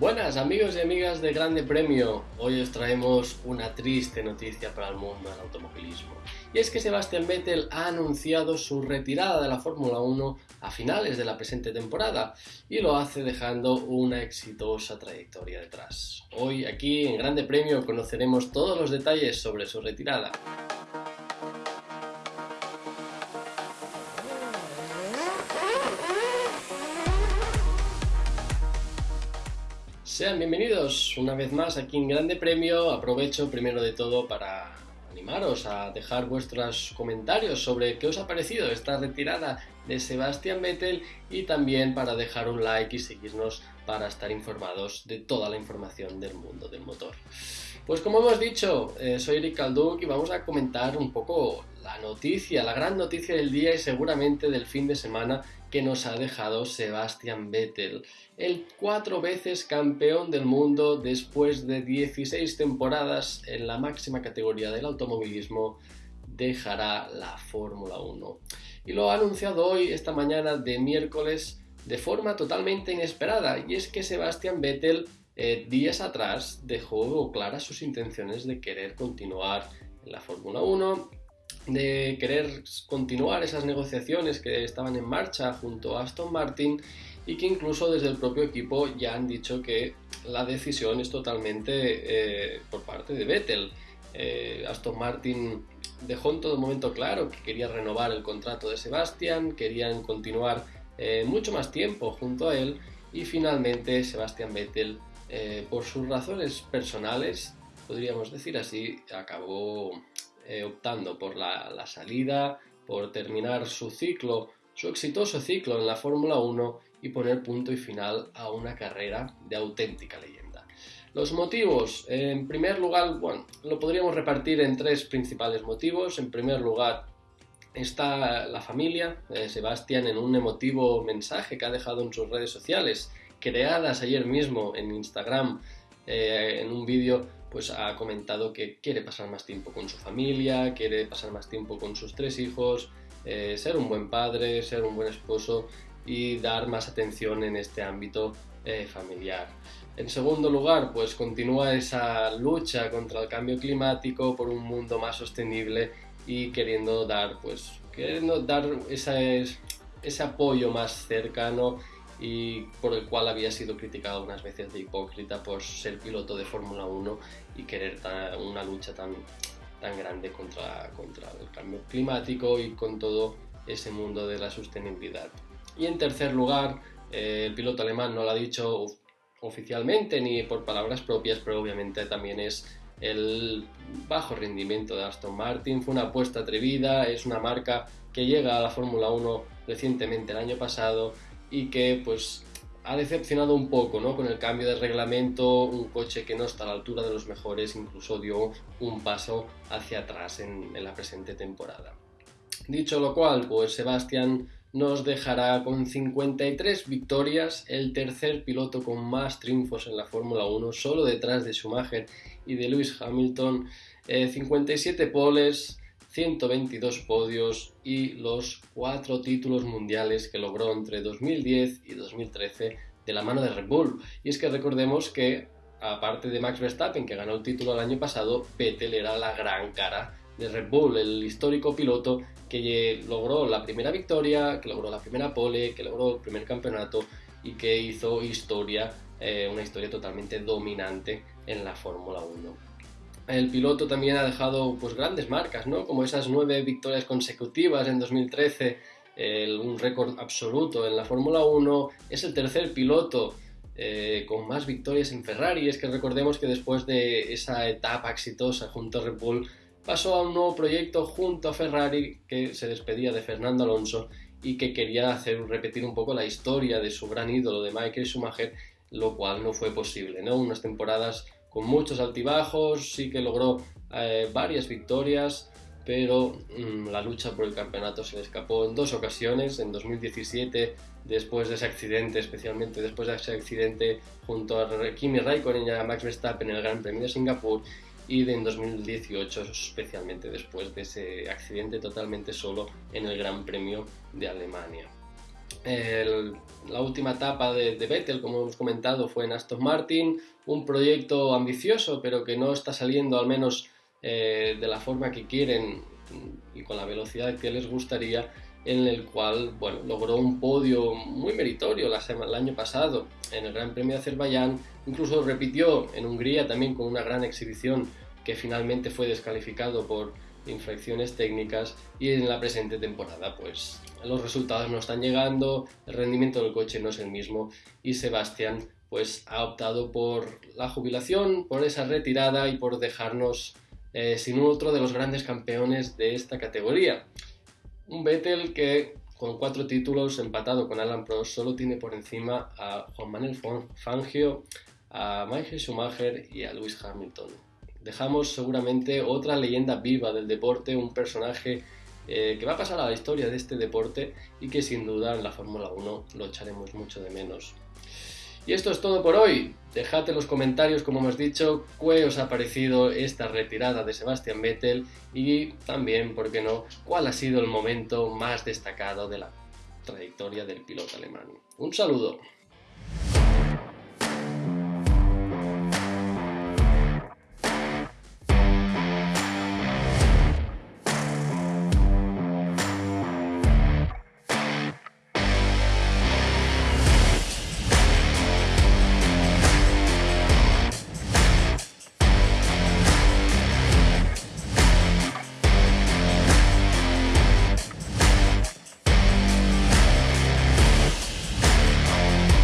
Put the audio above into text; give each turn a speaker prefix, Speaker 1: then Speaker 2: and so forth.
Speaker 1: Buenas amigos y amigas de Grande Premio, hoy os traemos una triste noticia para el mundo del automovilismo. Y es que Sebastian Vettel ha anunciado su retirada de la Fórmula 1 a finales de la presente temporada y lo hace dejando una exitosa trayectoria detrás. Hoy aquí en Grande Premio conoceremos todos los detalles sobre su retirada. Sean bienvenidos una vez más aquí en Grande Premio. Aprovecho primero de todo para animaros a dejar vuestros comentarios sobre qué os ha parecido esta retirada de Sebastian Vettel y también para dejar un like y seguirnos para estar informados de toda la información del mundo del motor. Pues como hemos dicho, eh, soy Eric Calduc y vamos a comentar un poco la noticia, la gran noticia del día y seguramente del fin de semana que nos ha dejado Sebastian Vettel, el cuatro veces campeón del mundo después de 16 temporadas en la máxima categoría del automovilismo, dejará la Fórmula 1. Y lo ha anunciado hoy, esta mañana de miércoles, de forma totalmente inesperada, y es que Sebastian Vettel eh, días atrás dejó claras sus intenciones de querer continuar en la Fórmula 1 de querer continuar esas negociaciones que estaban en marcha junto a Aston Martin y que incluso desde el propio equipo ya han dicho que la decisión es totalmente eh, por parte de Vettel. Eh, Aston Martin dejó en todo momento claro que quería renovar el contrato de Sebastian, querían continuar mucho más tiempo junto a él y finalmente Sebastian Vettel, por sus razones personales, podríamos decir así, acabó eh, optando por la, salida, por terminar su ciclo, su exitoso ciclo en la Fórmula 1 y poner punto y final a una carrera de auténtica leyenda. Los motivos, en primer lugar, bueno, lo podríamos repartir en tres principales motivos. En primer lugar, está la familia, de Sebastián, en un emotivo mensaje que ha dejado en sus redes sociales, creadas ayer mismo en Instagram, eh, en un vídeo pues ha comentado que quiere pasar más tiempo con su familia, quiere pasar más tiempo con sus tres hijos, eh, ser un buen padre, ser un buen esposo y dar más atención en este ámbito eh, familiar. En segundo lugar, pues continúa esa lucha contra el cambio climático por un mundo más sostenible y queriendo dar, pues, queriendo dar ese apoyo más cercano y por el cual había sido criticado unas veces de hipócrita por ser piloto de Fórmula 1 y querer una lucha tan, tan grande contra, contra el cambio climático y con todo ese mundo de la sostenibilidad. Y en tercer lugar, eh, el piloto alemán no lo ha dicho oficialmente ni por palabras propias, pero obviamente también es el bajo rendimiento de Aston Martin. Fue una apuesta atrevida, es una marca que llega a la Fórmula 1 recientemente el año pasado y que pues ha decepcionado un poco ¿no? con el cambio de reglamento, un coche que no está a la altura de los mejores, incluso dio un paso hacia atrás en, la presente temporada. Dicho lo cual, pues Sebastián nos dejará con 53 victorias, el tercer piloto con más triunfos en la Fórmula 1, solo detrás de Schumacher y de Lewis Hamilton, 57 eh, poles, 122 podios y los cuatro títulos mundiales que logró entre 2010 y 2013 de la mano de Red Bull. Y es que recordemos que, aparte de Max Verstappen, que ganó el título el año pasado, Vettel era la gran cara de Red Bull, el histórico piloto que logró la primera victoria, que logró la primera pole, que logró el primer campeonato y que hizo historia, eh, una historia totalmente dominante en la Fórmula 1 el piloto también ha dejado pues, grandes marcas, ¿no? como esas nueve victorias consecutivas en 2013, un récord absoluto en la Fórmula 1, es el tercer piloto eh, con más victorias en Ferrari, es que recordemos que después de esa etapa exitosa junto a Red Bull, pasó a un nuevo proyecto junto a Ferrari que se despedía de Fernando Alonso y que quería hacer repetir un poco la historia de su gran ídolo de Michael Schumacher, lo cual no fue posible, ¿no? Unas temporadas con muchos altibajos, sí que logró eh, varias victorias, pero mm, la lucha por el campeonato se le escapó en dos ocasiones, en 2017 después de ese accidente, especialmente después de ese accidente junto a Kimi Raikkonen y a Max Verstappen en el Gran Premio de Singapur y en 2018 especialmente después de ese accidente totalmente solo en el Gran Premio de Alemania. La última etapa de, de, Vettel, como hemos comentado, fue en Aston Martin, un proyecto ambicioso, pero que no está saliendo al menos eh, de la forma que quieren y con la velocidad que les gustaría, en el cual bueno, logró un podio muy meritorio la el año pasado en el Gran Premio de Azerbaiyán, incluso repitió en Hungría también con una gran exhibición que finalmente fue descalificado por infracciones técnicas y en la presente temporada pues los resultados no están llegando, el rendimiento del coche no es el mismo y Sebastián pues ha optado por la jubilación, por esa retirada y por dejarnos eh, sin otro de los grandes campeones de esta categoría. Un Vettel que con cuatro títulos empatado con Alan Prost solo tiene por encima a Juan Manuel Fangio, a Michael Schumacher y a Lewis Hamilton dejamos seguramente otra leyenda viva del deporte, un personaje eh, que va a pasar a la historia de este deporte y que sin duda en la Fórmula 1 lo echaremos mucho de menos. Y esto es todo por hoy. Dejad en los comentarios, como hemos dicho, qué os ha parecido esta retirada de Sebastian Vettel y también, ¿por qué no?, cuál ha sido el momento más destacado de la trayectoria del piloto alemán. Un saludo.